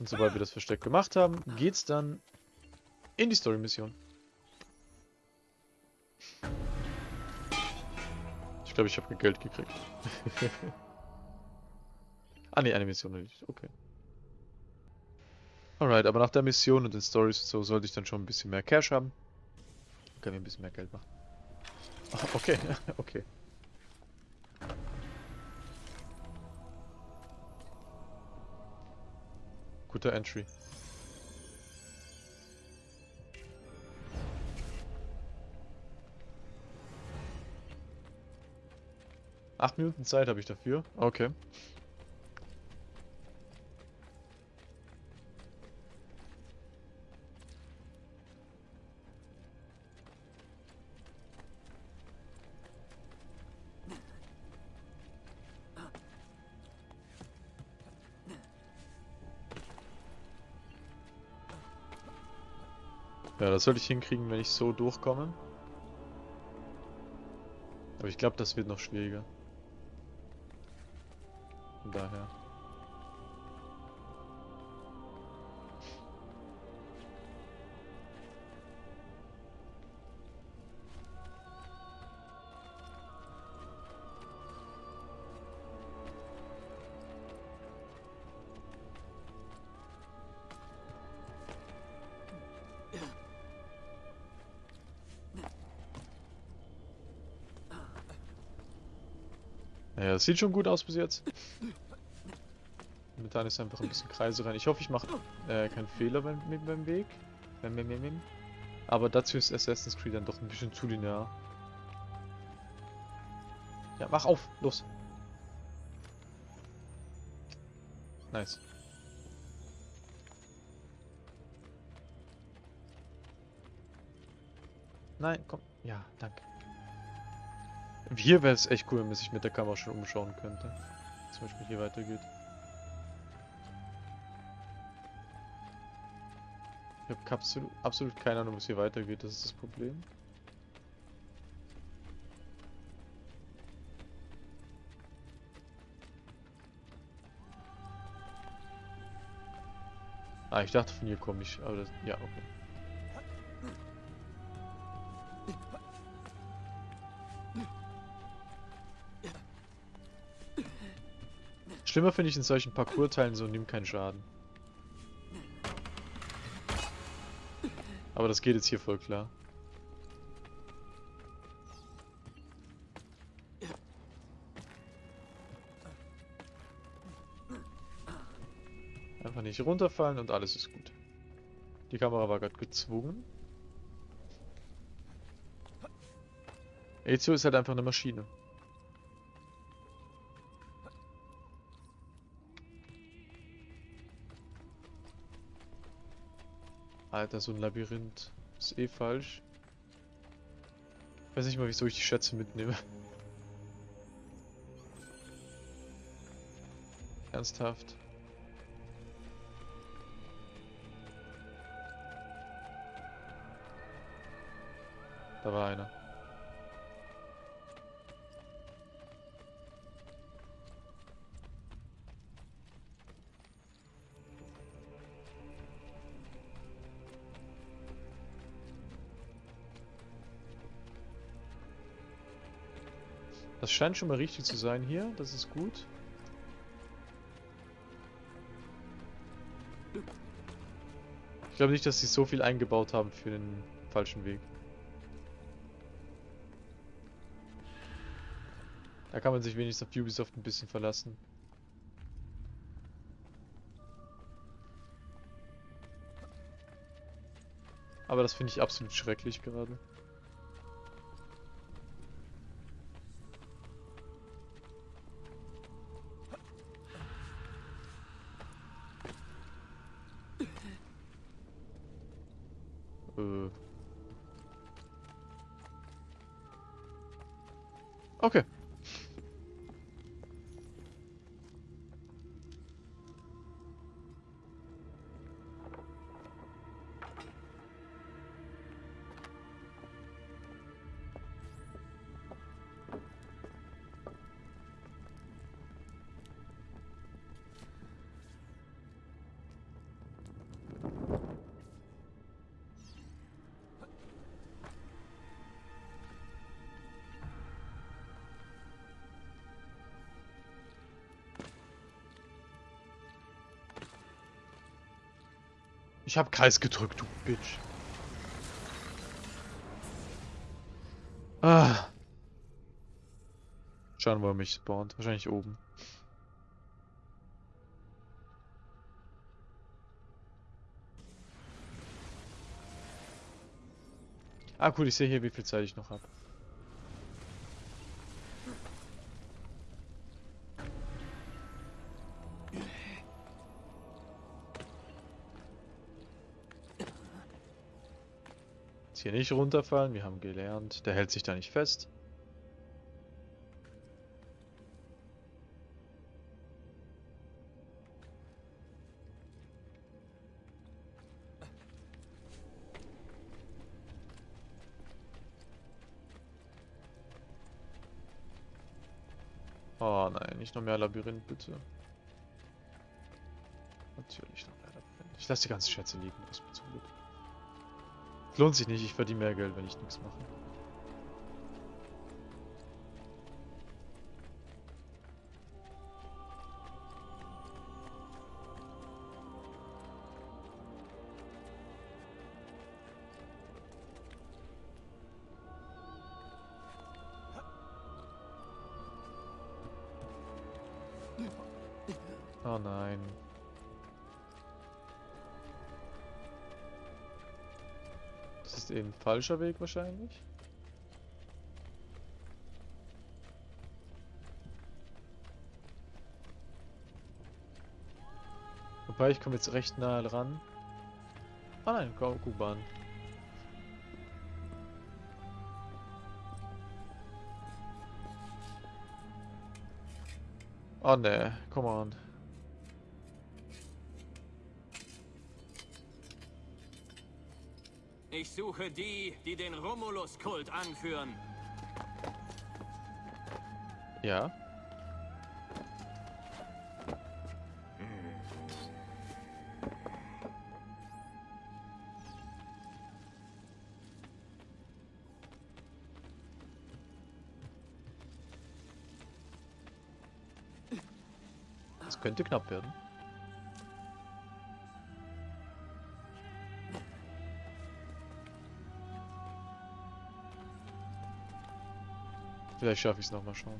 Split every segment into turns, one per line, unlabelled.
Und sobald wir das Versteck gemacht haben, geht's dann in die Story-Mission. Ich glaube, ich habe Geld gekriegt. ah ne, eine Mission nicht. Okay. Alright, aber nach der Mission und den Stories und so sollte ich dann schon ein bisschen mehr Cash haben. Können wir ein bisschen mehr Geld machen. Okay, okay. Guter Entry. Acht Minuten Zeit habe ich dafür. Okay. Das sollte ich hinkriegen, wenn ich so durchkomme. Aber ich glaube, das wird noch schwieriger. Von daher. Das sieht schon gut aus bis jetzt. Momentan ist einfach ein bisschen Kreise rein. Ich hoffe, ich mache äh, keinen Fehler beim, beim Weg. Aber dazu ist Assassin's Creed dann doch ein bisschen zu linear. Ja, mach auf! Los! Nice. Nein, komm. Ja, danke. Hier wäre es echt cool, wenn man sich mit der Kamera schon umschauen könnte. Zum Beispiel hier weitergeht. Ich habe absolut, absolut keine Ahnung, wo es hier weitergeht. Das ist das Problem. Ah, ich dachte von hier komme ich, aber das, ja, okay. Schlimmer finde ich in solchen Parcours-Teilen so, nimm keinen Schaden. Aber das geht jetzt hier voll klar. Einfach nicht runterfallen und alles ist gut. Die Kamera war gerade gezwungen. Ezio ist halt einfach eine Maschine. Alter, so ein Labyrinth ist eh falsch. Ich weiß nicht mal, wieso ich die Schätze mitnehme. Ernsthaft. Da war einer. Das scheint schon mal richtig zu sein hier. Das ist gut. Ich glaube nicht, dass sie so viel eingebaut haben für den falschen Weg. Da kann man sich wenigstens auf Ubisoft ein bisschen verlassen. Aber das finde ich absolut schrecklich gerade. Ich hab Kreis gedrückt, du Bitch. Ah. Schauen, wo er mich spawnt. Wahrscheinlich oben. Ah, cool, ich sehe hier, wie viel Zeit ich noch habe. Hier nicht runterfallen, wir haben gelernt. Der hält sich da nicht fest. Oh nein, nicht noch mehr Labyrinth, bitte. Natürlich noch mehr Labyrinth. Ich lasse die ganzen Schätze liegen, Glück. Lohnt sich nicht, ich verdiene mehr Geld, wenn ich nichts mache. Falscher Weg wahrscheinlich. Wobei, ich komme jetzt recht nah dran. Ah nein, Kuhbahn. Oh ne, come on.
Ich suche die, die den Romulus-Kult anführen.
Ja. Das könnte knapp werden. Vielleicht schaffe ich es nochmal schauen.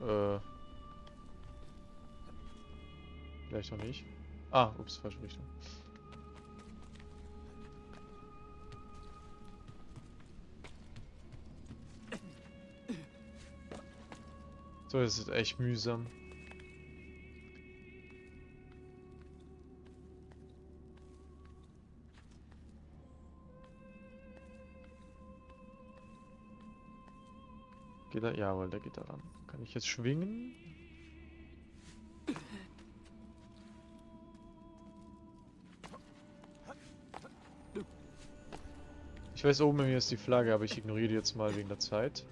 Äh. Vielleicht noch nicht. Ah, ups, falsche Richtung. So, das ist echt mühsam. Geht er? Jawohl, der geht da ran. Kann ich jetzt schwingen? Ich weiß, oben bei mir ist die Flagge, aber ich ignoriere die jetzt mal wegen der Zeit.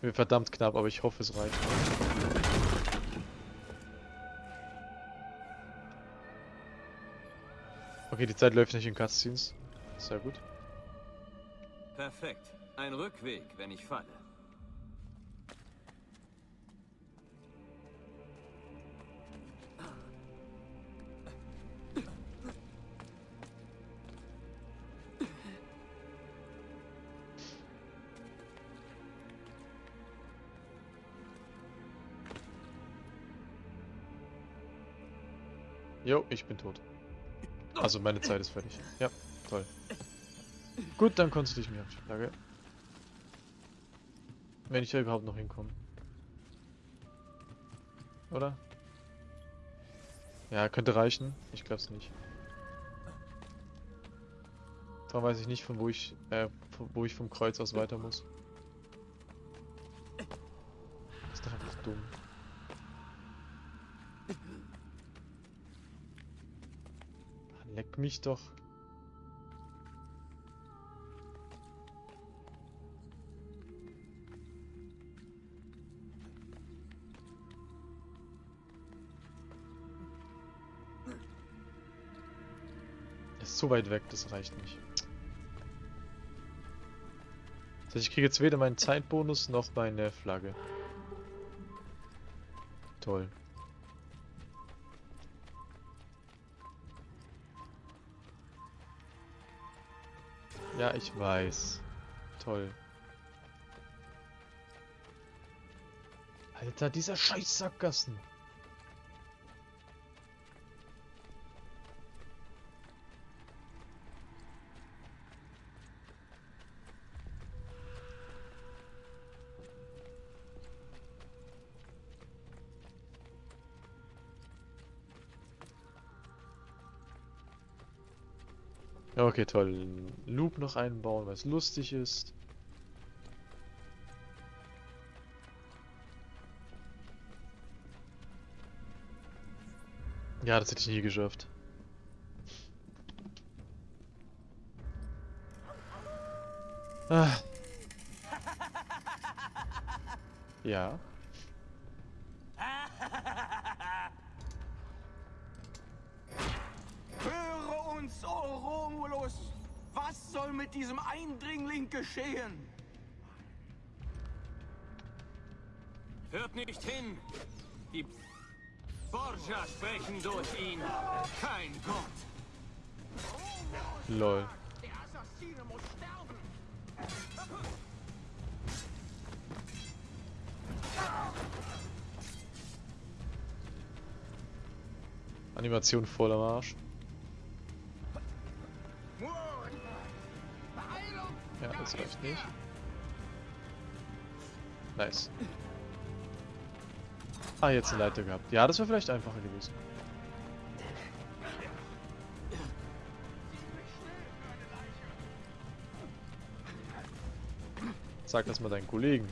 Mir verdammt knapp, aber ich hoffe, es reicht. Okay, die Zeit läuft nicht in Cutscenes. Sehr gut.
Perfekt. Ein Rückweg, wenn ich falle.
Jo, ich bin tot. Also meine Zeit ist fertig. Ja, toll. Gut, dann konzentriere ich mich auf die Flagge. Wenn ich da überhaupt noch hinkomme. Oder? Ja, könnte reichen. Ich glaube es nicht. Darum weiß ich nicht, von wo ich, äh, von wo ich vom Kreuz aus weiter muss. Das ist doch einfach dumm. Leck mich doch. Ist zu weit weg, das reicht nicht. Das heißt, ich kriege jetzt weder meinen Zeitbonus noch meine Flagge. Toll. Ja, ich weiß. Toll. Alter, dieser scheiß Sackgassen. Okay, toll. Loop noch einbauen, was lustig ist. Ja, das hätte ich nie geschafft. Ah. Ja.
Höre uns, O Romulus! Was soll mit diesem Eindringling geschehen?
Hört nicht hin! Die Borgia sprechen durch ihn. Kein Gott!
Lol.
Der Assassine muss sterben!
Animation voll am das reicht nicht. Nice. Ah, jetzt eine Leiter gehabt. Ja, das wäre vielleicht einfacher gewesen. Sag das mal deinen Kollegen.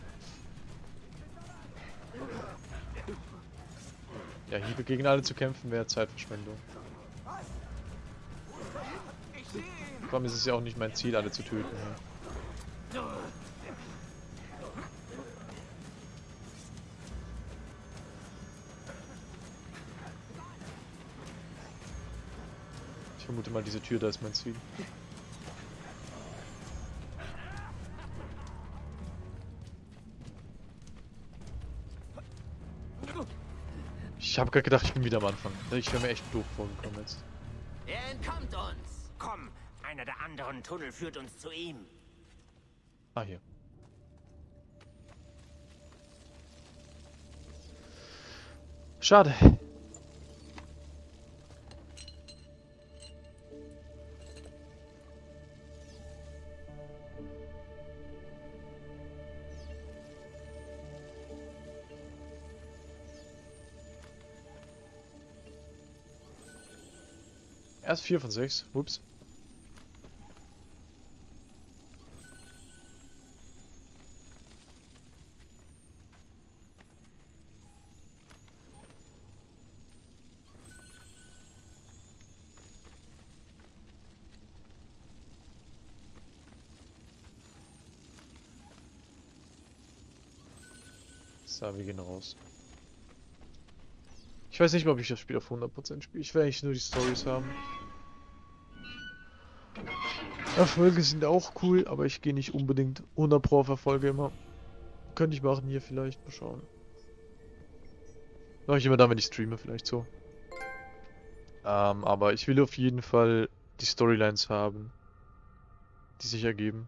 Ja, Hiebe gegen alle zu kämpfen wäre Zeitverschwendung. Vor allem ist es ja auch nicht mein Ziel, alle zu töten. Ja. Mal, diese Tür, da ist mein Ziel. Ich habe gerade gedacht, ich bin wieder am Anfang. Ich wäre mir echt doof vorgekommen jetzt.
Er entkommt uns. Komm, einer der anderen Tunnel führt uns zu ihm.
Ah, hier. Schade. Vier von sechs. Ups. So, wir gehen raus. Ich weiß nicht mal, ob ich das Spiel auf 100% spiele. Ich will eigentlich nur die Stories haben. Erfolge sind auch cool, aber ich gehe nicht unbedingt 100 Pro auf Erfolge immer. Könnte ich machen hier vielleicht. Mal schauen. Mache ich immer dann, wenn ich streame, vielleicht so. Ähm, aber ich will auf jeden Fall die Storylines haben, die sich ergeben.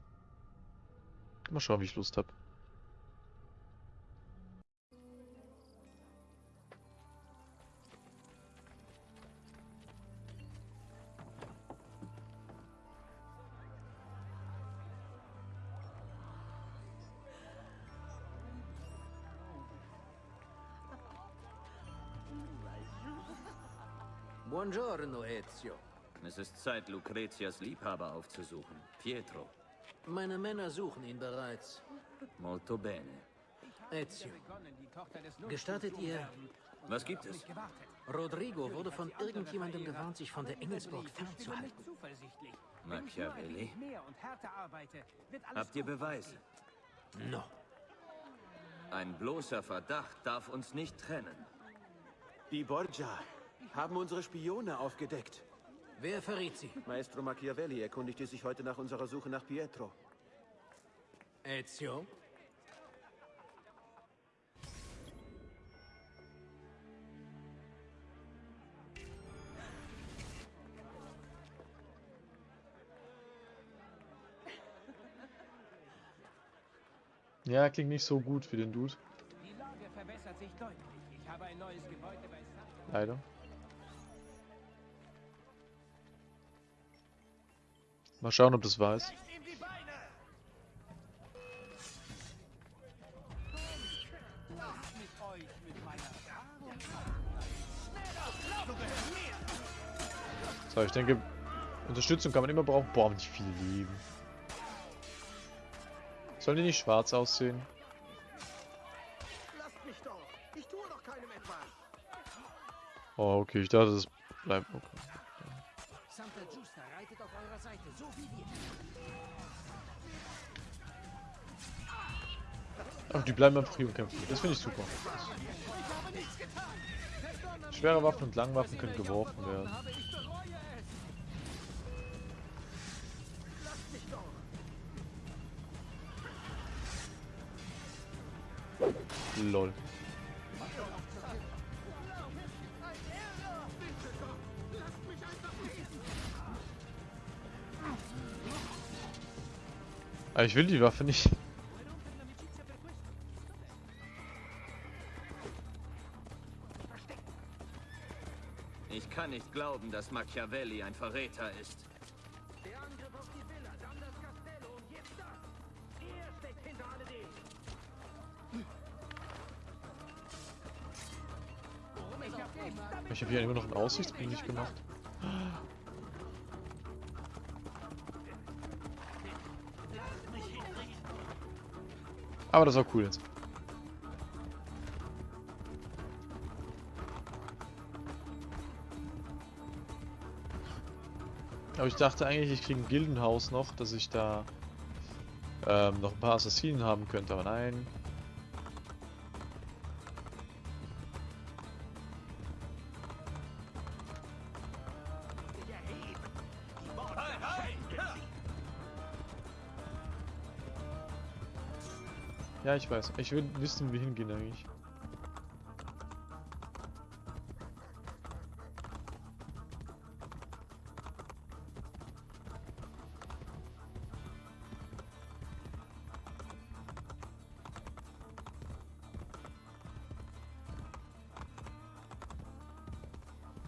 Mal schauen, wie ich Lust habe.
Ist Zeit, Lucretias Liebhaber aufzusuchen. Pietro.
Meine Männer suchen ihn bereits.
Molto bene.
Ezio, gestattet ihr,
Was gibt es?
Rodrigo wurde von irgendjemandem gewarnt, sich von der Engelsburg fernzuhalten.
Machiavelli? Habt ihr Beweise?
No.
Ein bloßer Verdacht darf uns nicht trennen.
Die Borgia haben unsere Spione aufgedeckt.
Wer verriet Sie?
Maestro Machiavelli erkundigte sich heute nach unserer Suche nach Pietro.
Ezio?
Ja, klingt nicht so gut für den Dude. Leider. Mal schauen, ob das wahr ist. So, ich denke, Unterstützung kann man immer brauchen. Boah, nicht viel Leben. Sollen die nicht schwarz aussehen? Oh, okay, ich dachte, das bleibt. Okay.
Santa Giusta reitet auf eurer Seite, so wie wir.
Ach, die bleiben hier und kämpfen. Das finde ich super. Schwere Waffen und Langwaffen können geworfen werden. Lol. Aber ich will die Waffe nicht.
Ich kann nicht glauben, dass Machiavelli ein Verräter ist.
Der Angriff auf die Villa, dann das Castello und jetzt das. Er steckt hinter alledem. Ich
habe hier immer noch einen Aussichtsblick nicht gemacht. Aber das war cool jetzt. Aber ich dachte eigentlich, ich kriege ein Gildenhaus noch, dass ich da ähm, noch ein paar Assassinen haben könnte, aber nein. Ja, ich weiß. Ich will wissen, wie hingehen eigentlich.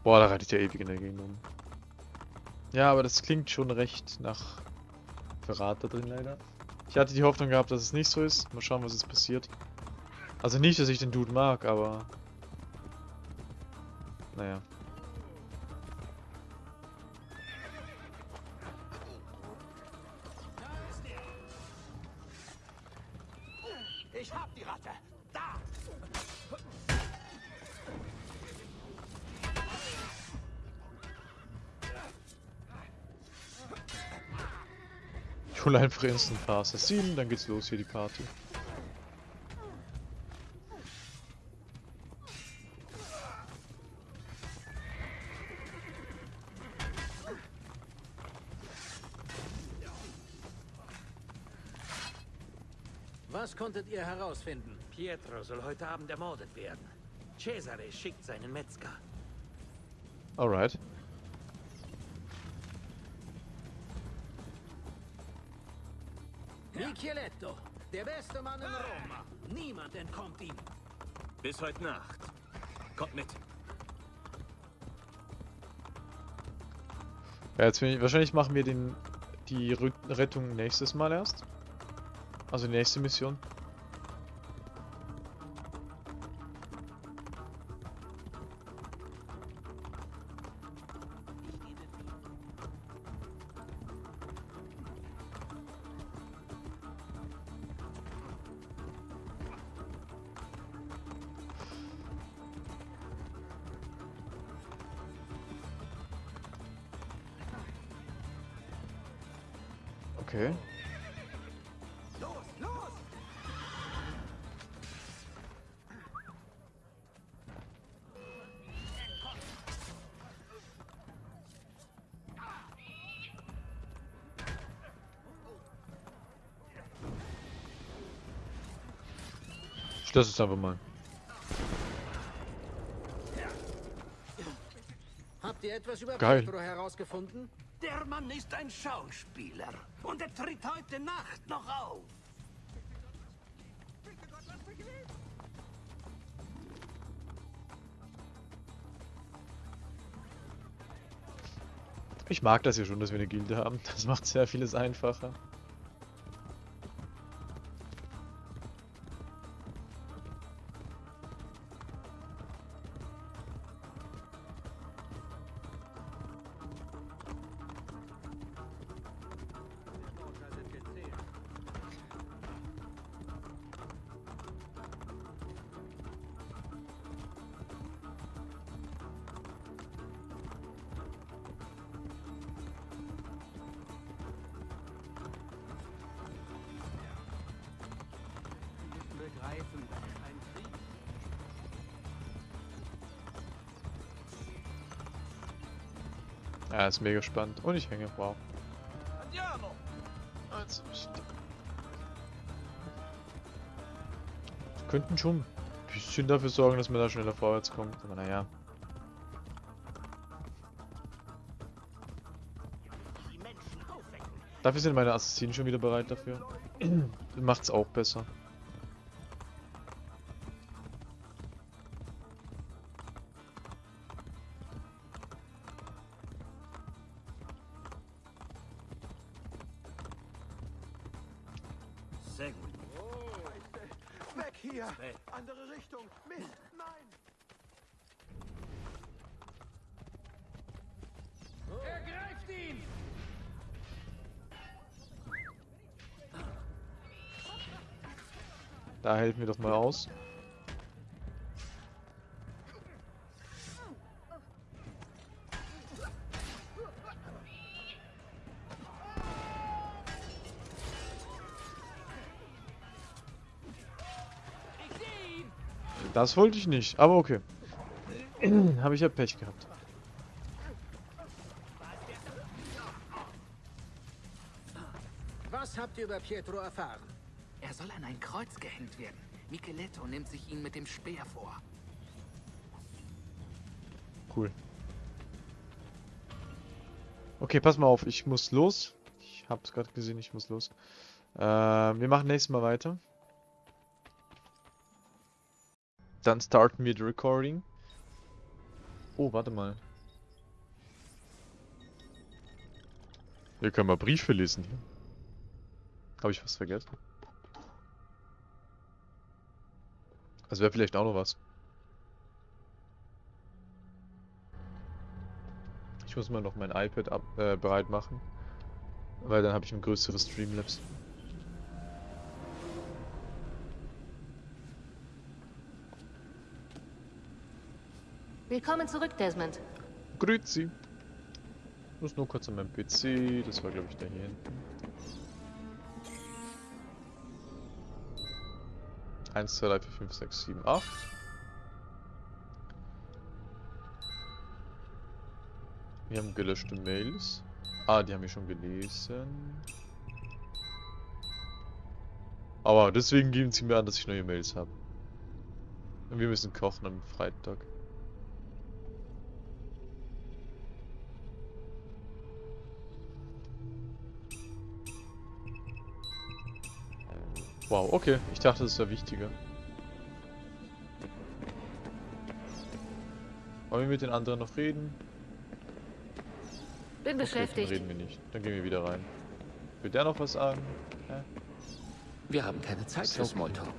Boah, da reitet ja ewig in der Gegend rum. Ja, aber das klingt schon recht nach Verrat da drin leider. Ich hatte die Hoffnung gehabt, dass es nicht so ist. Mal schauen, was jetzt passiert. Also nicht, dass ich den Dude mag, aber... Naja. Hole einfach instant ein paar Assassinen, dann geht's los hier die Party.
Was konntet ihr herausfinden?
Pietro soll heute Abend ermordet werden. Cesare schickt seinen Metzger.
Alright.
Micheletto, der beste Mann in Roma. Niemand entkommt ihm.
Bis heute Nacht. Kommt mit.
Ja, jetzt bin ich, wahrscheinlich machen wir den die Rettung nächstes Mal erst. Also die nächste Mission. Lasse es einfach mal.
Habt ihr etwas über
Geil.
Pietro herausgefunden?
Der Mann ist ein Schauspieler und er tritt heute Nacht noch auf.
Ich mag das ja schon, dass wir eine Gilde haben. Das macht sehr vieles einfacher. Ist mega spannend. Und ich hänge. Wow. Also, ich... Könnten schon ein bisschen dafür sorgen, dass man da schneller vorwärts kommt. Aber naja. Dafür sind meine Assassinen schon wieder bereit dafür. Macht's auch besser. Da hält mir doch mal aus. Das wollte ich nicht, aber okay. Habe ich ja Pech gehabt.
Was habt ihr über Pietro erfahren?
Er soll an ein Kreuz gehängt werden. Micheletto nimmt sich ihn mit dem Speer vor.
Cool. Okay, pass mal auf, ich muss los. Ich hab's gerade gesehen, ich muss los. Äh, wir machen nächstes Mal weiter. Dann starten wir die Recording. Oh, warte mal. Hier können wir Briefe lesen. Habe ich was vergessen? Das wäre vielleicht auch noch was. Ich muss mal noch mein iPad ab, äh, bereit machen. Weil dann habe ich ein größeres Streamlabs.
Willkommen zurück, Desmond.
Grüezi. Ich muss nur kurz an meinem PC. Das war glaube ich da hier hinten. 1, 2, 3, 4, 5, 6, 7, 8. Wir haben gelöschte Mails. Ah, die haben wir schon gelesen. Aber deswegen geben sie mir an, dass ich neue Mails habe. Und wir müssen kochen am Freitag. Wow, okay. Ich dachte, das wäre wichtiger. Wollen wir mit den anderen noch reden?
Bin
Okay,
beschäftigt.
dann reden wir nicht. Dann gehen wir wieder rein. Will der noch was sagen? Hä?
Wir haben keine Zeit
Ist
für
okay.
Smalltalk.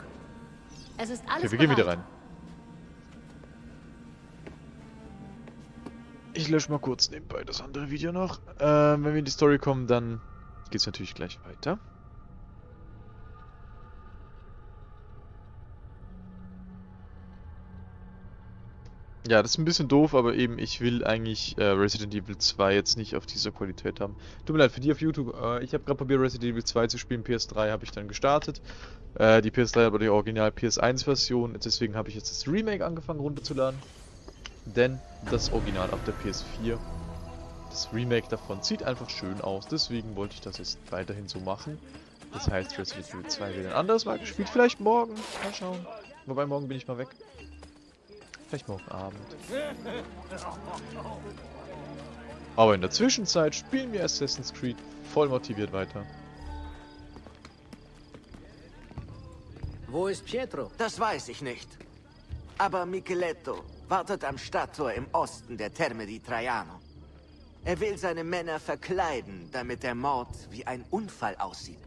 Es ist alles
Okay, wir gehen wieder
bereit.
rein. Ich lösche mal kurz nebenbei das andere Video noch. Ähm, wenn wir in die Story kommen, dann geht's natürlich gleich weiter. Ja, das ist ein bisschen doof, aber eben, ich will eigentlich äh, Resident Evil 2 jetzt nicht auf dieser Qualität haben. Tut mir leid, für die auf YouTube, äh, ich habe gerade probiert Resident Evil 2 zu spielen, PS3 habe ich dann gestartet. Äh, die PS3 hat aber die Original PS1-Version, deswegen habe ich jetzt das Remake angefangen runterzuladen. Denn das Original auf der PS4, das Remake davon sieht einfach schön aus, deswegen wollte ich das jetzt weiterhin so machen. Das heißt, Resident Evil 2 wird ein anderes Mal gespielt, vielleicht morgen, mal schauen. Wobei, morgen bin ich mal weg. Vielleicht morgen Abend. Aber in der Zwischenzeit spielen wir Assassin's Creed voll motiviert weiter.
Wo ist Pietro?
Das weiß ich nicht. Aber Micheletto wartet am Stadttor im Osten der Terme di Traiano. Er will seine Männer verkleiden, damit der Mord wie ein Unfall aussieht.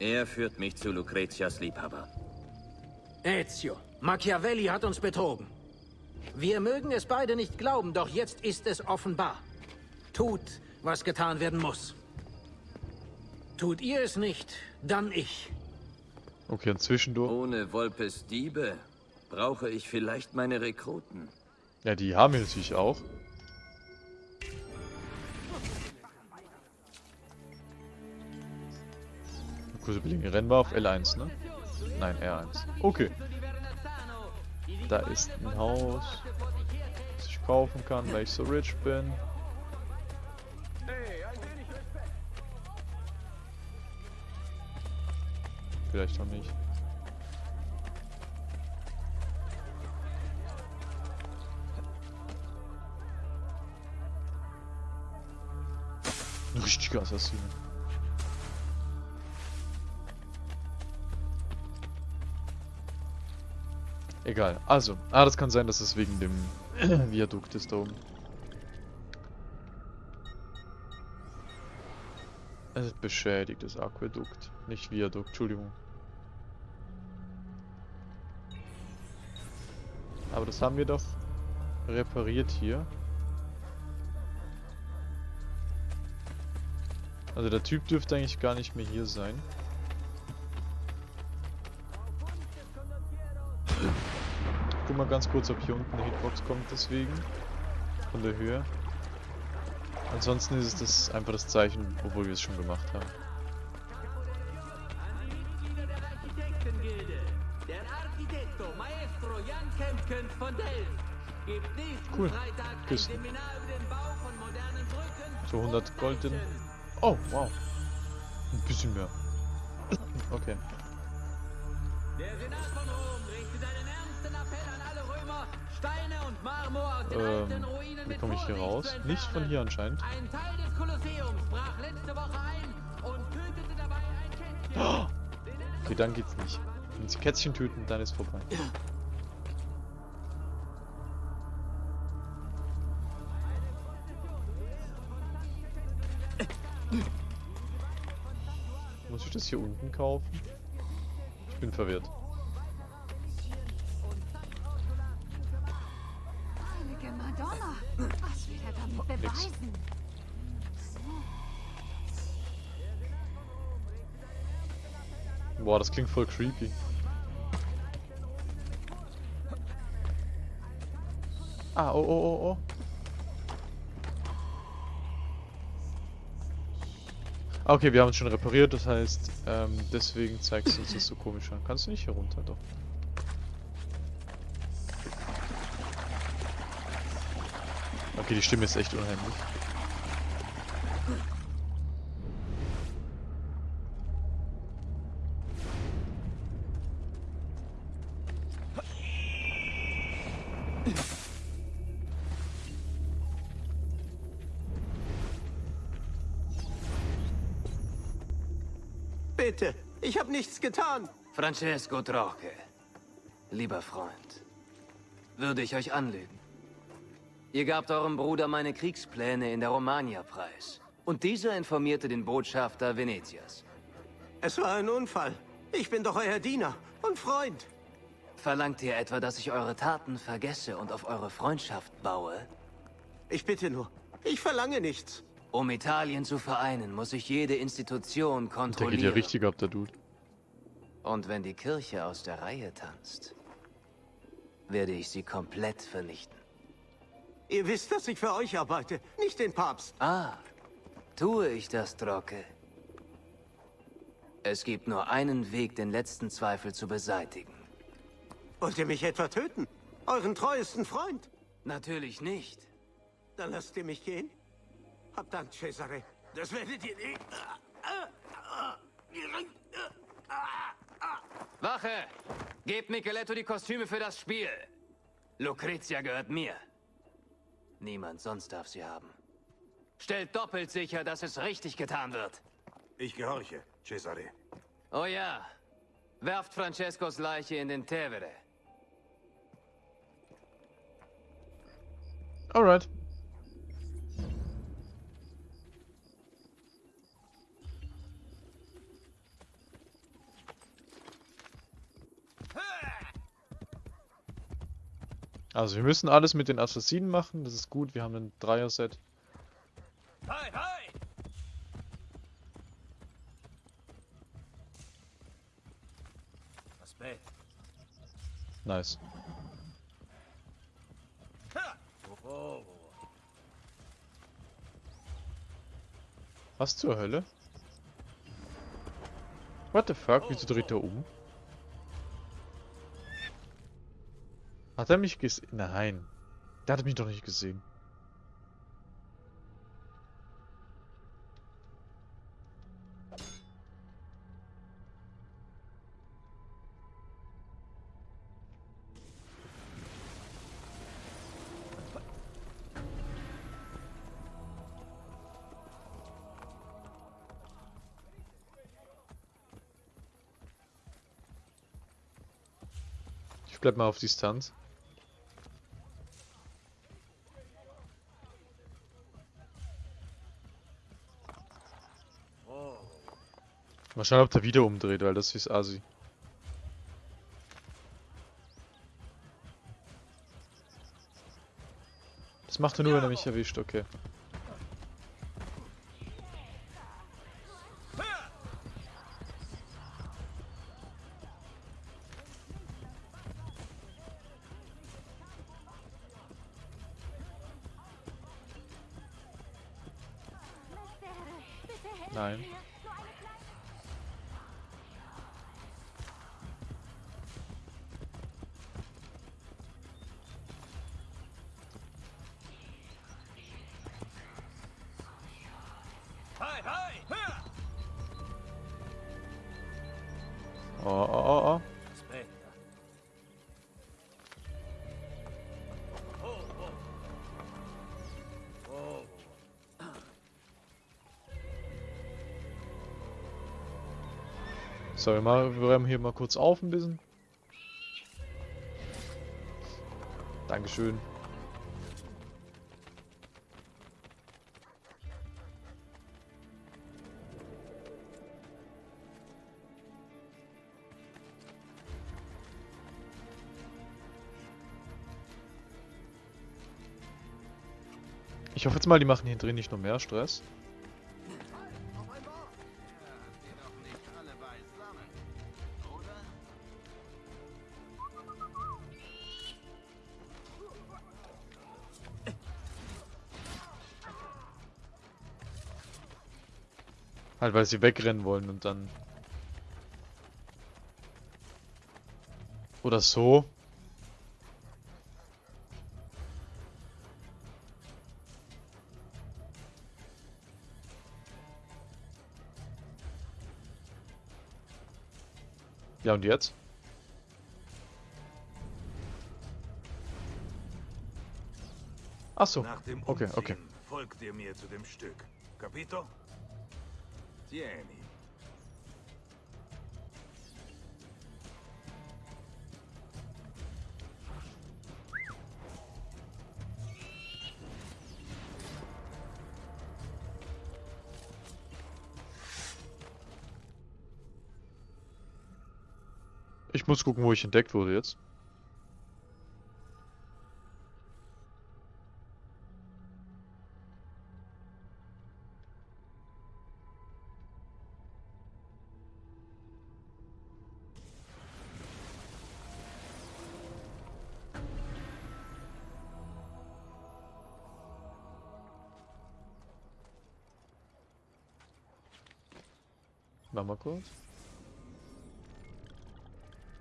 Er führt mich zu Lucretias Liebhaber.
Ezio, Machiavelli hat uns betrogen. Wir mögen es beide nicht glauben, doch jetzt ist es offenbar. Tut, was getan werden muss. Tut ihr es nicht, dann ich.
Okay, und zwischendurch.
Ohne Wolpes Diebe brauche ich vielleicht meine Rekruten.
Ja, die haben wir natürlich auch. Kurze Belinge rennen wir auf L1, ne? Nein, R1. Okay. Da ist ein Haus, das ich kaufen kann, weil ich so rich bin. Vielleicht auch nicht. Ein richtiger Assassine. Egal. Also, ah, das kann sein, dass es wegen dem Viadukt ist da oben. Es ist beschädigtes Aquädukt, nicht Viadukt, Entschuldigung. Aber das haben wir doch repariert hier. Also der Typ dürfte eigentlich gar nicht mehr hier sein. Mal ganz kurz, ob hier unten eine Hitbox kommt deswegen. Von der Höhe. Ansonsten ist es das einfach das Zeichen, obwohl wir es schon gemacht haben. Cool. Küsten. So 100 Gold in. Oh, wow. Ein bisschen mehr. okay.
Ruinen
wie komme ich hier raus? Nicht von hier anscheinend.
Ein Teil des Kolosseums brach letzte Woche ein und tötete dabei ein Kätzchen.
Oh! Okay, dann geht's nicht. Wenn sie Kätzchen töten, dann ist vorbei. Muss ich das hier unten kaufen? Ich bin verwirrt. Boah, das klingt voll creepy. Ah, oh, oh, oh, oh. Okay, wir haben es schon repariert, das heißt, ähm, deswegen zeigt es uns das so komisch an. Kannst du nicht hier runter, doch. Okay, die Stimme ist echt unheimlich.
Getan.
Francesco Troche, lieber Freund, würde ich euch anlügen. Ihr gabt eurem Bruder meine Kriegspläne in der Romagna preis. Und dieser informierte den Botschafter Venetias.
Es war ein Unfall. Ich bin doch euer Diener und Freund.
Verlangt ihr etwa, dass ich eure Taten vergesse und auf eure Freundschaft baue?
Ich bitte nur, ich verlange nichts.
Um Italien zu vereinen, muss ich jede Institution
Der geht ja
kontrollieren.
richtig ab, der Dude.
Und wenn die Kirche aus der Reihe tanzt, werde ich sie komplett vernichten.
Ihr wisst, dass ich für euch arbeite, nicht den Papst.
Ah, tue ich das, Drocke? Es gibt nur einen Weg, den letzten Zweifel zu beseitigen.
Wollt ihr mich etwa töten? Euren treuesten Freund?
Natürlich nicht.
Dann lasst ihr mich gehen. Habt Dank, Cesare. Das werdet ihr nicht.
Wache! Gebt Micheletto die Kostüme für das Spiel. Lucrezia gehört mir. Niemand sonst darf sie haben. Stellt doppelt sicher, dass es richtig getan wird.
Ich gehorche, Cesare.
Oh ja. Werft Francescos Leiche in den Tevere.
Alright. Also wir müssen alles mit den Assassinen machen, das ist gut, wir haben ein Dreier-Set.
Hi, hi!
Nice. Was zur Hölle? What the fuck, wieso dreht er um? Hat er mich gesehen? Nein. Der hat mich doch nicht gesehen. Ich bleib mal auf Distanz. Mal schauen, ob der wieder umdreht, weil das ist assi. Das macht er nur, wenn er mich erwischt, okay. So, wir, mal, wir räumen hier mal kurz auf ein bisschen. Dankeschön. Ich hoffe jetzt mal, die machen hier drin nicht noch mehr Stress. Halt, weil sie wegrennen wollen und dann... Oder so. Ja, und jetzt? Ach so.
Nach dem
Okay, okay.
folgt ihr mir zu dem Stück. Capito? Tieni.
Ich muss gucken, wo ich entdeckt wurde jetzt.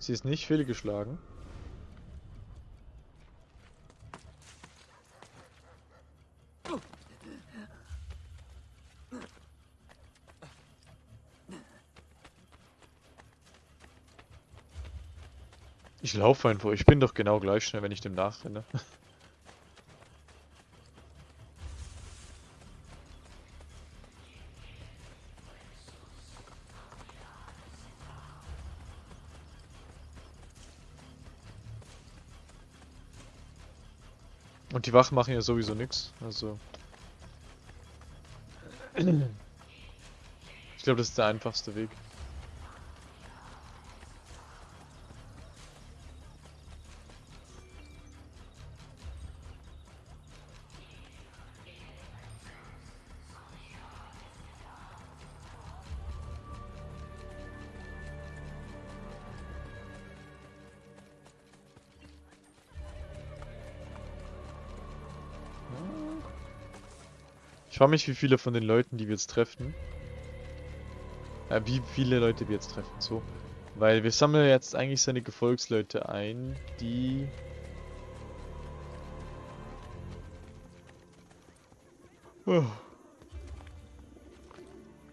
Sie ist nicht fehlgeschlagen. Ich laufe einfach. Ich bin doch genau gleich schnell, wenn ich dem nachrenne. die Wachen machen ja sowieso nichts. Also. Ich glaube, das ist der einfachste Weg. Ich frage mich, wie viele von den Leuten, die wir jetzt treffen, äh, wie viele Leute wir jetzt treffen, so. Weil wir sammeln jetzt eigentlich seine Gefolgsleute ein, die...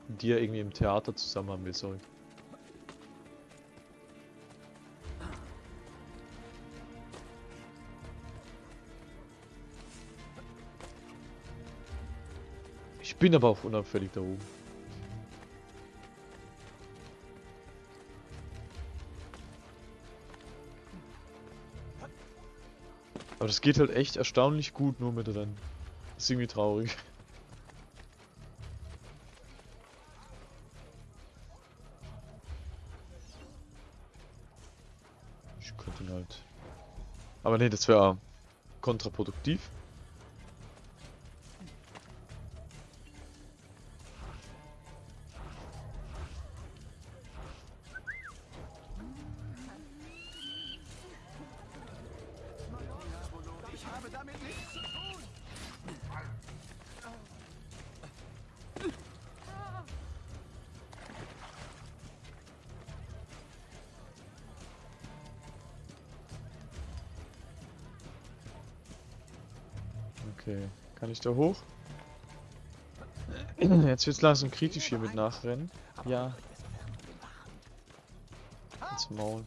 Die er irgendwie im Theater zusammen haben will, sorry. Bin aber auch unauffällig da oben. Aber das geht halt echt erstaunlich gut nur mit Rennen. ist irgendwie traurig. Ich könnte ihn halt... Aber nee, das wäre kontraproduktiv.
Ich
da hoch? Jetzt wird's langsam kritisch hier mit Nachrennen. Ja. Ins Maul.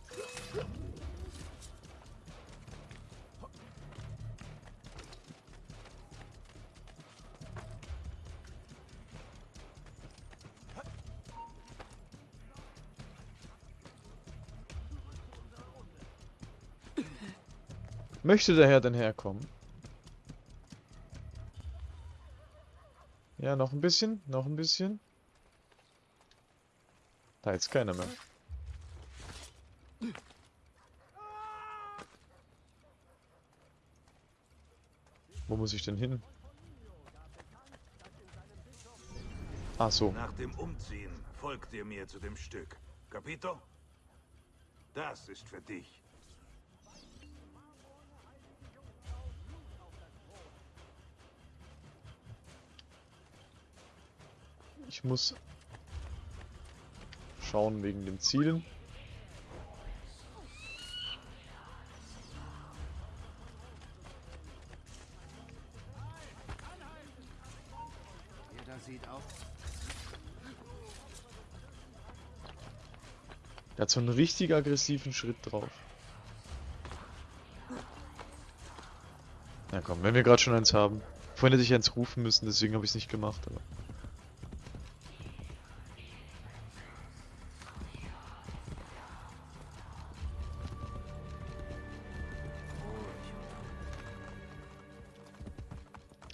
Möchte der Herr denn herkommen? Ja, noch ein bisschen, noch ein bisschen. Da ist keiner mehr. Wo muss ich denn hin? Ach so.
Nach dem Umziehen folgt ihr mir zu dem Stück. Capito? Das ist für dich.
Ich muss schauen wegen den Zielen. Der hat so einen richtig aggressiven Schritt drauf. Na komm, wenn wir gerade schon eins haben. Vorhin hätte ich eins rufen müssen, deswegen habe ich es nicht gemacht. Aber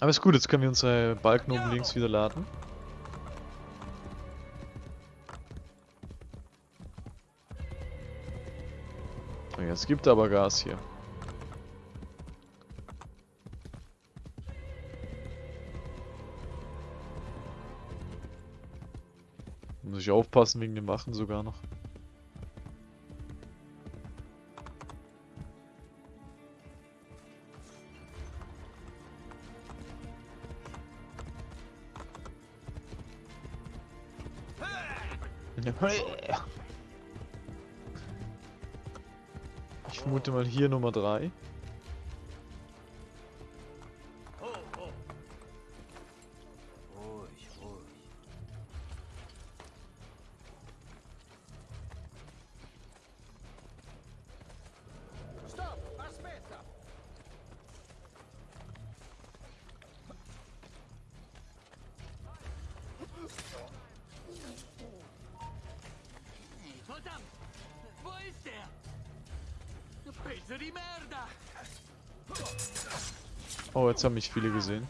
Aber ist gut, jetzt können wir unsere Balken oben links wieder laden. Jetzt gibt aber Gas hier. Muss ich aufpassen wegen dem Wachen sogar noch. 3. Oh, jetzt haben mich viele gesehen.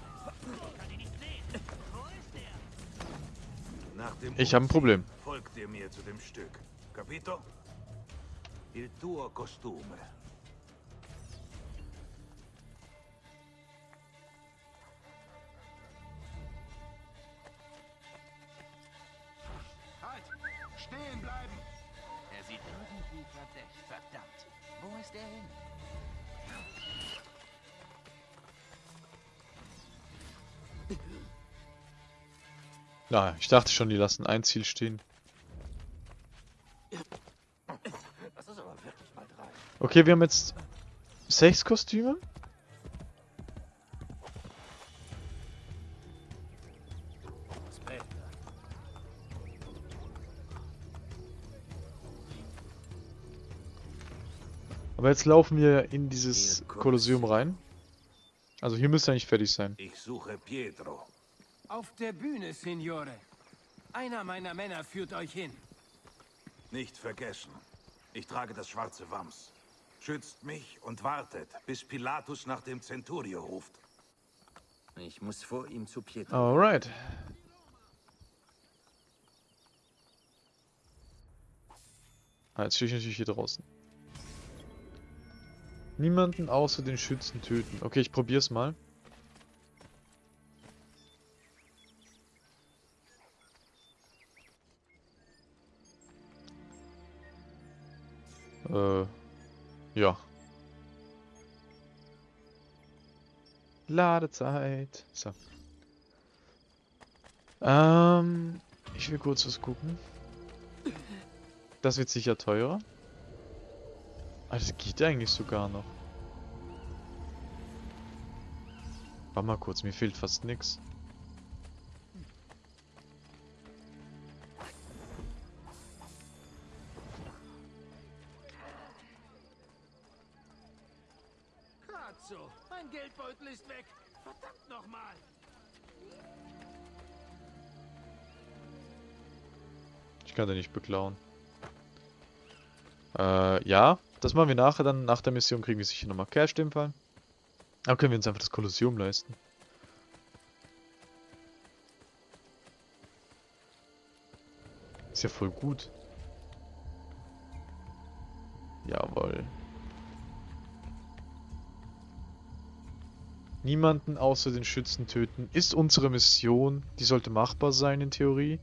Nach dem
Ich habe ein Problem.
Folgt ihr mir zu dem Stück. Capito? Il tuo costume.
Na, ich dachte schon, die lassen ein Ziel stehen. Okay, wir haben jetzt sechs Kostüme. Aber jetzt laufen wir in dieses Kolosseum rein. Also hier müsste eigentlich fertig sein.
Ich suche Pietro.
Auf der Bühne, Signore. Einer meiner Männer führt euch hin.
Nicht vergessen. Ich trage das schwarze Wams. Schützt mich und wartet, bis Pilatus nach dem Centurio ruft.
Ich muss vor ihm zu Pietro.
Alright. Ah, jetzt stehe ich natürlich hier draußen. Niemanden außer den Schützen töten. Okay, ich probier's mal. Äh, ja. Ladezeit. So. Ähm, ich will kurz was gucken. Das wird sicher teurer. Ah, das geht eigentlich sogar noch. Warte mal kurz, mir fehlt fast nix. Beklauen. Äh, ja. Das machen wir nachher dann. Nach der Mission kriegen wir sicher nochmal Cash in dem Fall. Aber können wir uns einfach das Kolosseum leisten. Ist ja voll gut. Jawohl. Niemanden außer den Schützen töten ist unsere Mission. Die sollte machbar sein in Theorie.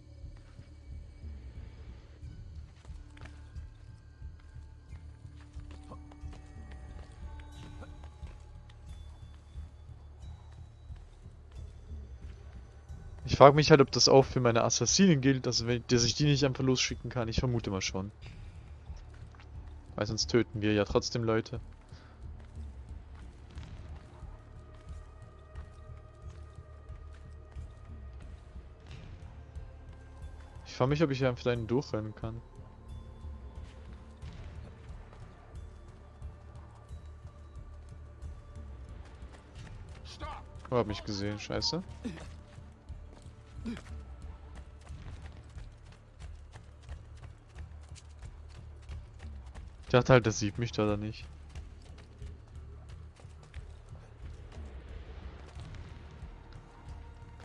Frage mich halt, ob das auch für meine Assassinen gilt, also wenn, dass ich die nicht einfach losschicken kann. Ich vermute mal schon. Weil sonst töten wir ja trotzdem Leute. Ich frage mich, ob ich hier einfach einen durchrennen kann. Oh, hab mich gesehen, scheiße. Ich dachte halt, das sieht mich da dann nicht.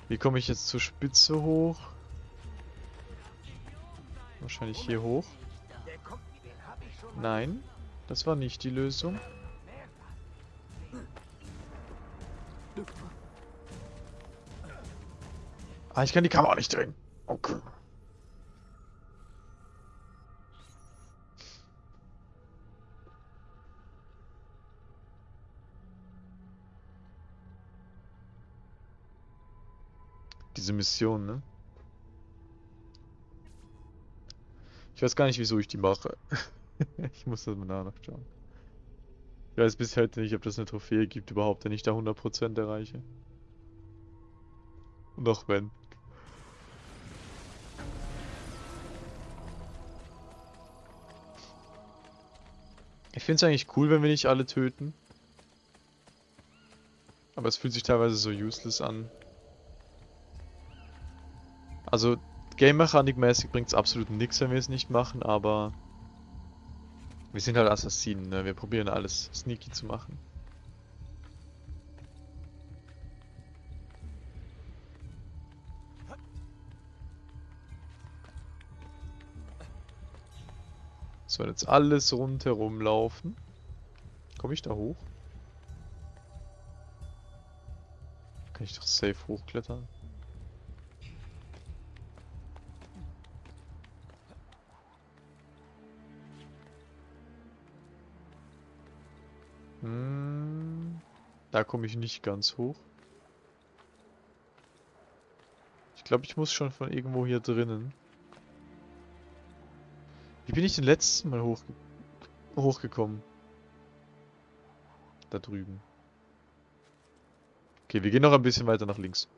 Wie komme ich jetzt zur Spitze hoch? Wahrscheinlich hier hoch. Nein, das war nicht die Lösung. Ah, ich kann die Kamera nicht drehen. Okay. Diese Mission, ne? Ich weiß gar nicht, wieso ich die mache. ich muss das mal nachschauen. Ich weiß bis heute nicht, ob das eine Trophäe gibt überhaupt, wenn ich da 100% erreiche. Noch wenn. Ich finde es eigentlich cool, wenn wir nicht alle töten. Aber es fühlt sich teilweise so useless an. Also, Game-Mechanik-mäßig bringt es absolut nichts, wenn wir es nicht machen, aber... Wir sind halt Assassinen, ne? Wir probieren alles sneaky zu machen. So, jetzt alles rundherum laufen. Komme ich da hoch? Kann ich doch safe hochklettern? Hm, da komme ich nicht ganz hoch. Ich glaube, ich muss schon von irgendwo hier drinnen. Bin ich denn letztes Mal hoch, hochgekommen? Da drüben. Okay, wir gehen noch ein bisschen weiter nach links.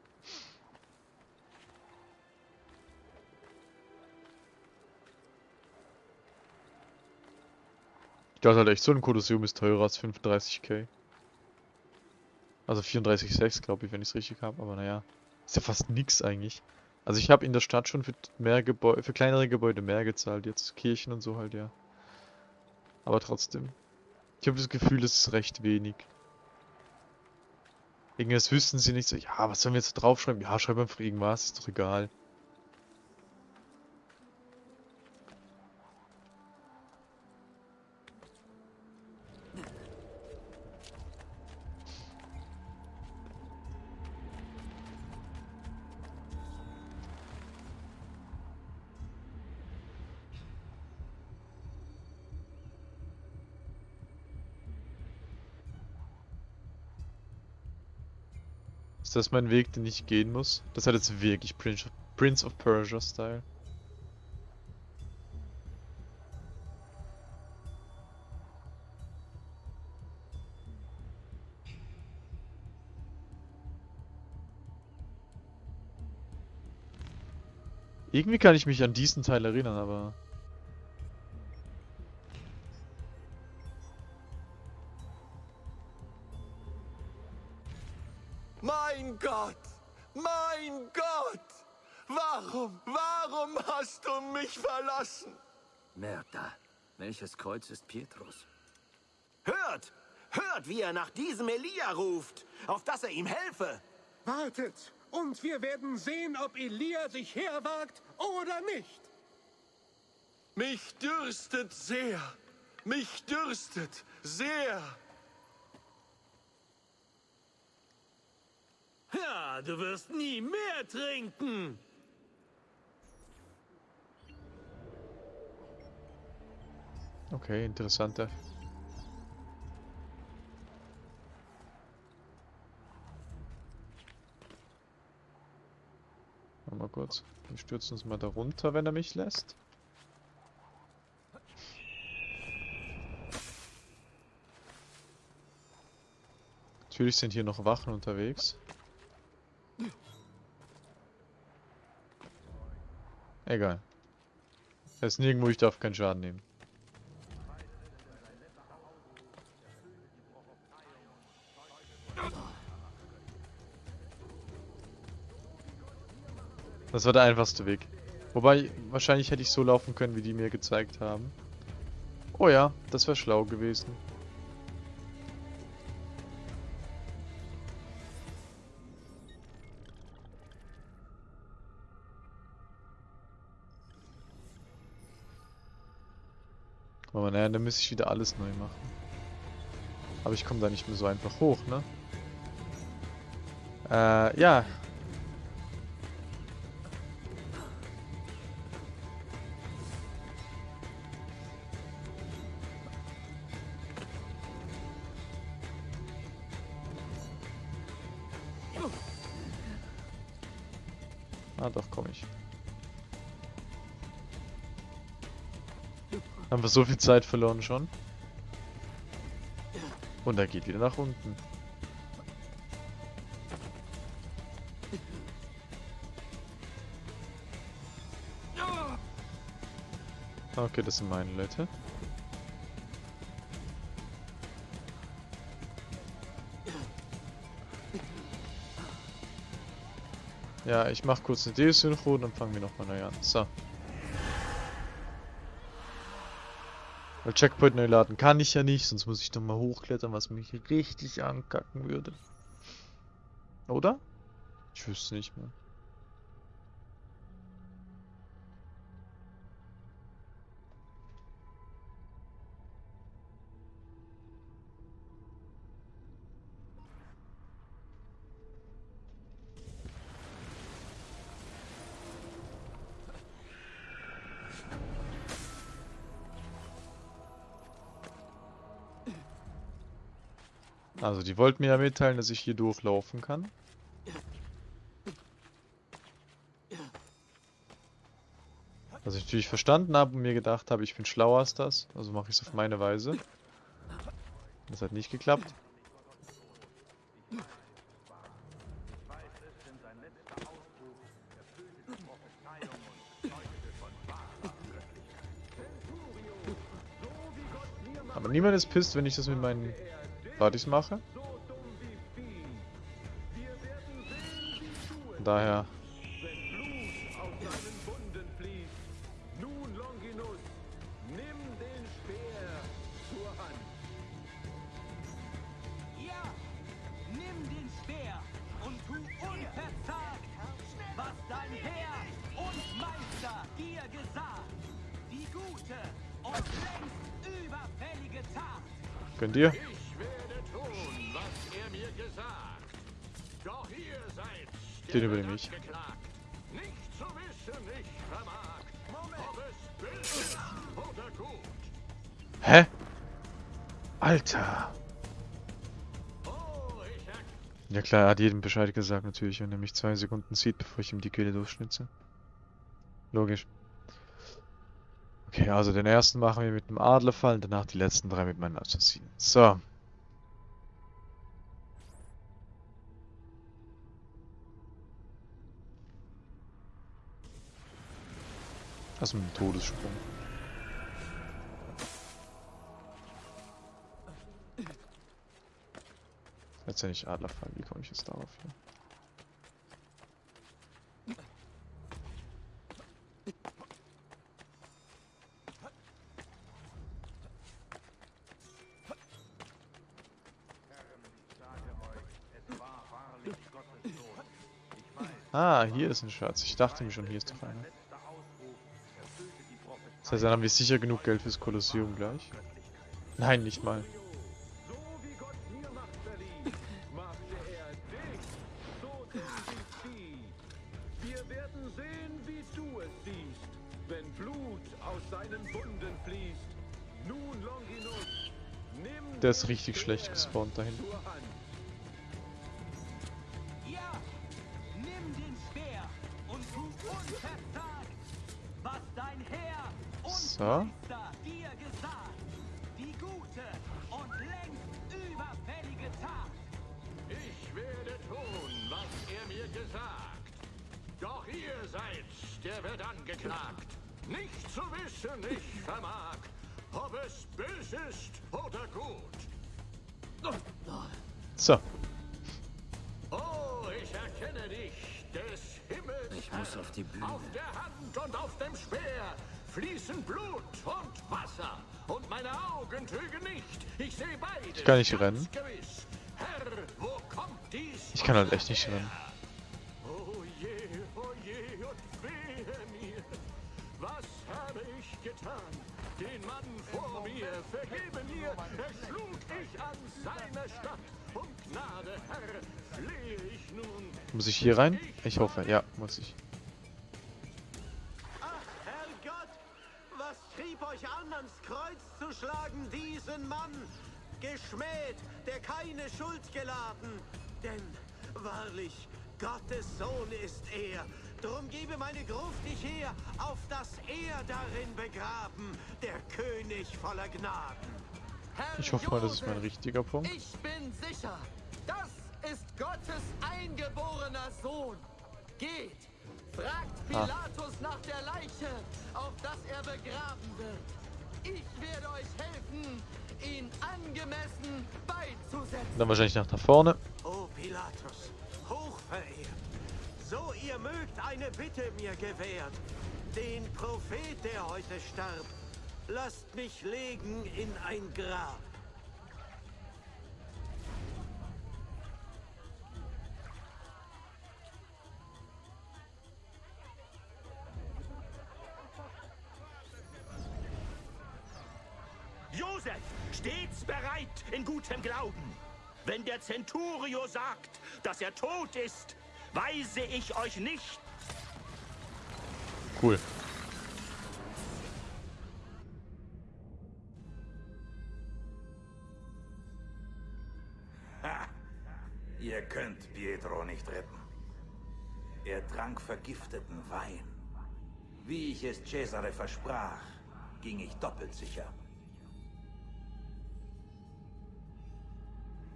Ich dachte halt echt, so ein Kolosseum ist teurer als 35k. Also 34,6 glaube ich, wenn ich es richtig habe, aber naja. Ist ja fast nix eigentlich. Also ich habe in der Stadt schon für mehr Gebäude, für kleinere Gebäude mehr gezahlt, jetzt Kirchen und so halt, ja. Aber trotzdem. Ich habe das Gefühl, das ist recht wenig. Irgendwas wüssten sie nicht so, ja, was sollen wir jetzt draufschreiben? Ja, schreib einfach irgendwas, ist doch egal. Das mein Weg, den ich gehen muss? Das hat jetzt wirklich Prince of Persia Style. Irgendwie kann ich mich an diesen Teil erinnern, aber...
Warum, warum hast du mich verlassen?
Merda, welches Kreuz ist Petrus?
Hört! Hört, wie er nach diesem Elia ruft, auf dass er ihm helfe!
Wartet, und wir werden sehen, ob Elia sich herwagt oder nicht.
Mich dürstet sehr. Mich dürstet sehr.
Ja, du wirst nie mehr trinken.
Okay, interessanter. Mal kurz. Wir stürzen uns mal da runter, wenn er mich lässt. Natürlich sind hier noch Wachen unterwegs. Egal. Es ist nirgendwo, ich darf keinen Schaden nehmen. Das war der einfachste Weg. Wobei, wahrscheinlich hätte ich so laufen können, wie die mir gezeigt haben. Oh ja, das wäre schlau gewesen. Aber naja, dann müsste ich wieder alles neu machen. Aber ich komme da nicht mehr so einfach hoch, ne? Äh, ja. Haben wir so viel Zeit verloren schon? Und er geht wieder nach unten. Okay, das sind meine Leute. Ja, ich mach kurz eine Desynchro, dann fangen wir nochmal neu an. So. Weil Checkpoint neu laden kann ich ja nicht, sonst muss ich nochmal hochklettern, was mich richtig ankacken würde. Oder? Ich wüsste nicht mehr. Also, die wollten mir ja mitteilen, dass ich hier durchlaufen kann. Was ich natürlich verstanden habe und mir gedacht habe, ich bin schlauer als das. Also mache ich es auf meine Weise. Das hat nicht geklappt. Aber niemand ist pisst, wenn ich das mit meinen Partys mache. Daher
Nun, Longinus,
ist oder gut.
Hä? Alter. Ja klar, er hat jedem Bescheid gesagt natürlich, wenn er mich zwei Sekunden sieht, bevor ich ihm die Kehle durchschnitze. Logisch. Okay, also den ersten machen wir mit dem Adlerfall danach die letzten drei mit meinen Assassinen. So. Also mit dem Todessprung. Letztendlich Adlerfall, wie komme ich jetzt darauf hier? Ah, hier ist ein Schatz. Ich dachte mir schon, hier ist doch einer. Das heißt, dann haben wir sicher genug Geld fürs Kolosseum gleich. Nein, nicht mal.
er
Der ist richtig schlecht gespawnt da hinten.
Speer
fließen Blut und Wasser. Und meine Augen trügen nicht. Ich sehe beide.
Ich kann nicht rennen.
Gewiss. Herr, wo kommt dies?
Ich kann halt echt nicht rennen.
Oh je, oh je und wehe mir. Was habe ich getan? Den Mann vor mir, vergebe mir, erschlug ich an seiner Stadt. Um Gnade, Herr, flehe ich nun.
Muss ich hier rein? Ich hoffe, ja, muss ich.
Kreuz zu schlagen, diesen Mann? Geschmäht, der keine Schuld geladen. Denn, wahrlich, Gottes Sohn ist er. Drum gebe meine Gruft dich her, auf dass er darin begraben, der König voller Gnaden.
Ich hoffe mal, das ist mein richtiger Punkt.
Ich bin sicher, das ist Gottes eingeborener Sohn. Geht, fragt
Ah.
Pilatus nach der Leiche, auf dass er begraben wird. Ich werde euch helfen, ihn angemessen beizusetzen.
Dann wahrscheinlich nach da vorne.
O Pilatus, hochverehrt, so ihr mögt eine Bitte mir gewährt. Den Prophet, der heute starb, lasst mich legen in ein Grab.
Josef, stets bereit in gutem Glauben. Wenn der Centurio sagt, dass er tot ist, weise ich euch nicht.
Cool.
Ihr könnt Pietro nicht retten. Er trank vergifteten Wein. Wie ich es Cesare versprach, ging ich doppelt sicher.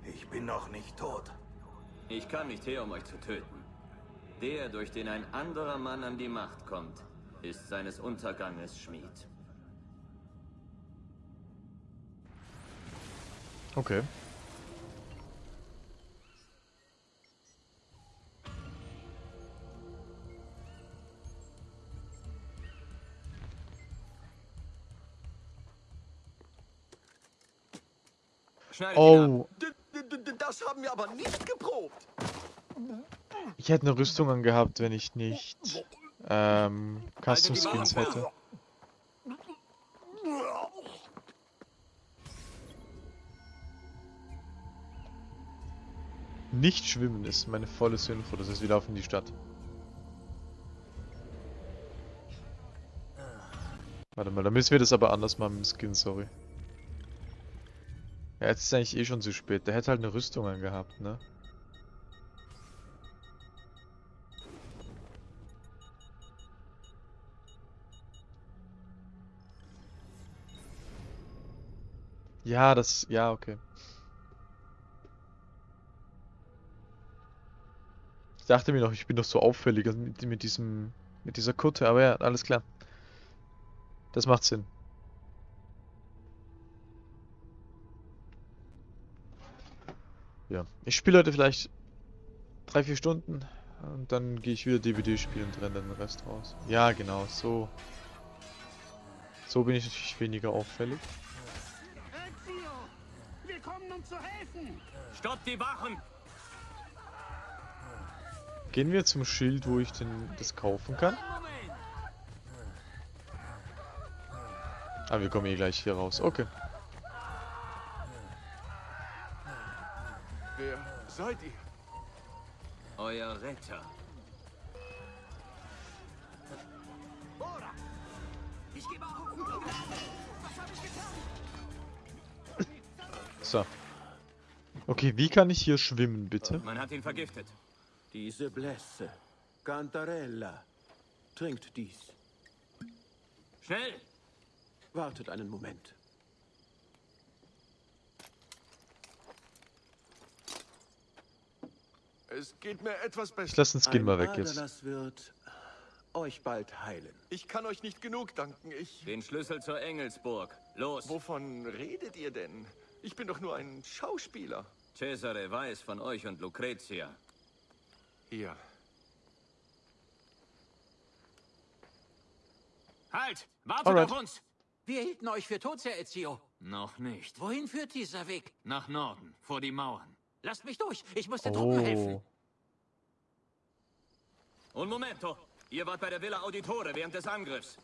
Ich bin noch nicht tot.
Ich kam nicht her, um euch zu töten. Der, durch den ein anderer Mann an die Macht kommt, ist seines Unterganges Schmied.
Okay.
Schneidet ihn ab.
Das haben wir aber nicht geprobt.
ich hätte eine Rüstung angehabt, wenn ich nicht ähm, Custom Skins hätte. Nicht schwimmen ist meine volle Info, das heißt, wir laufen in die Stadt. Warte mal, da müssen wir das aber anders machen mit dem Skin, sorry. Ja, jetzt ist eigentlich eh schon zu spät. Der hätte halt eine Rüstung angehabt, ne? Ja, das... Ja, okay. Ich dachte mir noch, ich bin doch so auffällig mit, mit diesem... Mit dieser Kutte, aber ja, alles klar. Das macht Sinn. Ja, ich spiele heute vielleicht drei, vier Stunden und dann gehe ich wieder DVD spielen und renne dann den Rest raus. Ja, genau, so. So bin ich natürlich weniger auffällig.
Wir kommen, um zu helfen!
Stoppt die Wachen!
Gehen wir zum Schild, wo ich denn das kaufen kann. Ah, wir kommen eh gleich hier raus. Okay.
Seid ihr?
Euer Retter.
Ich gebe auf! Was habe ich getan?
So. Okay, wie kann ich hier schwimmen, bitte?
Man hat ihn vergiftet.
Diese Blässe. Cantarella. Trinkt dies.
Schnell!
Wartet einen Moment.
Es geht mir etwas besser.
Ich lasse den Skin mal weg jetzt.
Aderlass wird euch bald heilen.
Ich kann euch nicht genug danken. Ich.
Den Schlüssel zur Engelsburg. Los!
Wovon redet ihr denn? Ich bin doch nur ein Schauspieler.
Cesare weiß von euch und Lucretia.
Hier.
Halt! Wartet
Alright.
auf uns! Wir hielten euch für tot, Herr Ezio.
Noch nicht.
Wohin führt dieser Weg?
Nach Norden, vor die Mauern.
Lasst mich durch. Ich muss den Truppen helfen.
Oh.
Un momento! Ihr wart bei der Villa Auditore während des Angriffs.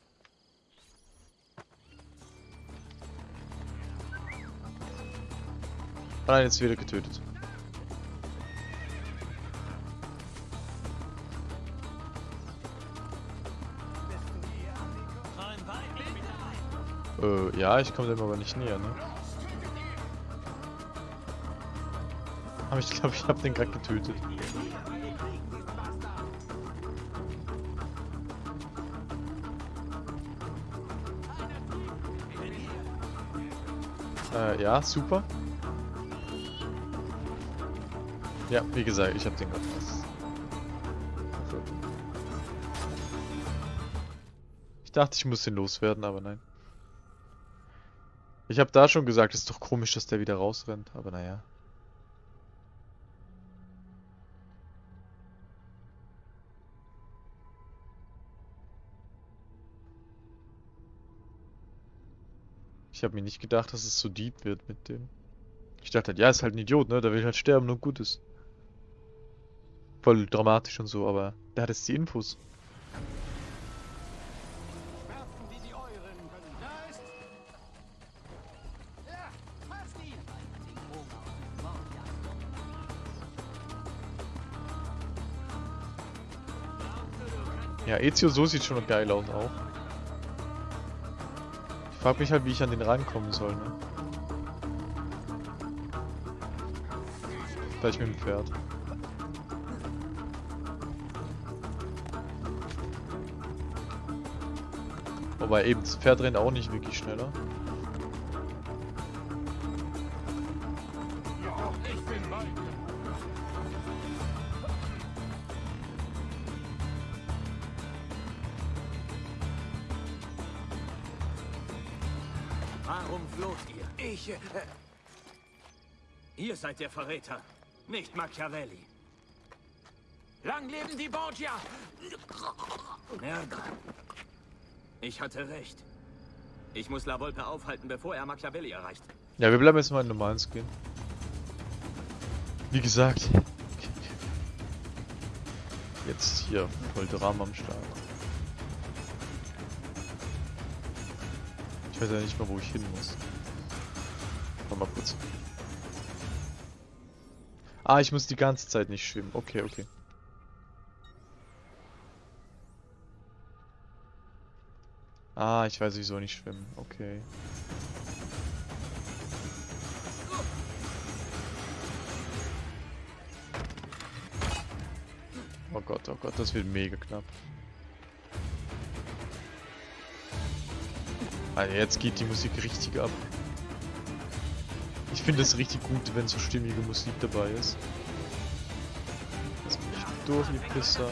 Nein, jetzt wieder getötet. Äh, ja, ich komme dem aber nicht näher, ne? Aber ich glaube, ich habe den gerade getötet. Äh, ja, super. Ja, wie gesagt, ich habe den gerade was. Ich dachte, ich muss den loswerden, aber nein. Ich habe da schon gesagt, es ist doch komisch, dass der wieder rausrennt, aber naja. Ich habe mir nicht gedacht, dass es so deep wird mit dem. Ich dachte halt, ja, ist halt ein Idiot, ne? Der will halt sterben und gut ist. Voll dramatisch und so, aber der hat jetzt die Infos.
Da! Ja,
Ezio so sieht schon geil aus auch. Ich frag mich halt, wie ich an den rankommen soll, ne? Vielleicht mit dem Pferd. Wobei eben, das Pferd rennt auch nicht wirklich schneller.
Seid der Verräter, nicht Machiavelli.
Lang leben die Borgia!
Merda. Ich hatte recht. Ich muss La Volpe aufhalten, bevor er Machiavelli erreicht.
Ja, wir bleiben jetzt mal in normalen Skin. Wie gesagt. Jetzt hier voll Drama am Start. Ich weiß ja nicht mal, wo ich hin muss. Warte mal kurz. Ah, ich muss die ganze Zeit nicht schwimmen. Okay, okay. Ah, ich weiß, wieso nicht schwimmen. Okay. Oh Gott, oh Gott, das wird mega knapp. Alter, jetzt geht die Musik richtig ab. Ich finde es richtig gut, wenn so stimmige Musik dabei ist. Lass mich durch, die Pisser.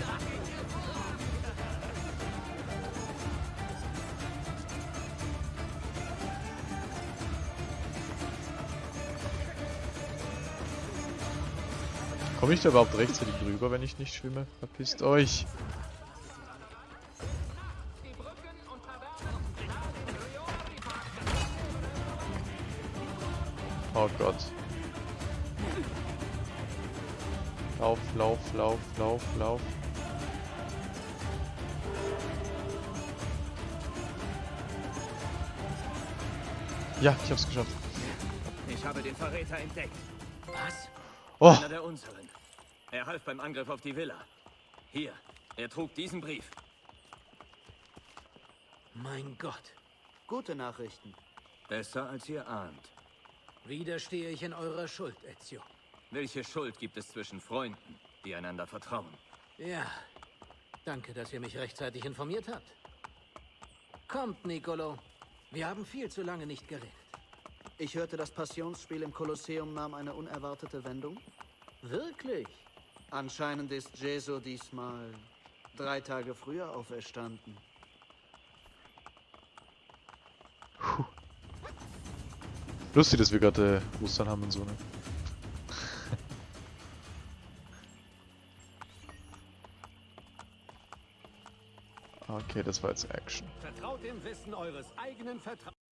Komme ich da überhaupt rechtzeitig drüber, wenn ich nicht schwimme? Verpisst euch! Gott. Lauf, lauf, lauf, lauf, lauf. Ja, ich hab's geschafft.
Ich habe den Verräter entdeckt.
Was?
Oh.
Einer der unseren. Er half beim Angriff auf die Villa. Hier, er trug diesen Brief.
Mein Gott.
Gute Nachrichten.
Besser als ihr ahnt.
Wieder stehe ich in eurer Schuld, Ezio.
Welche Schuld gibt es zwischen Freunden, die einander vertrauen?
Ja. Danke, dass ihr mich rechtzeitig informiert habt. Kommt, Nicolo. Wir haben viel zu lange nicht geredet.
Ich hörte, das Passionsspiel im Kolosseum nahm eine unerwartete Wendung.
Wirklich?
Anscheinend ist Jesu diesmal drei Tage früher auferstanden.
Lustig, dass wir gerade äh, Ostern haben und so, ne? okay, das war jetzt Action.
Vertraut dem Wissen eures eigenen Vertra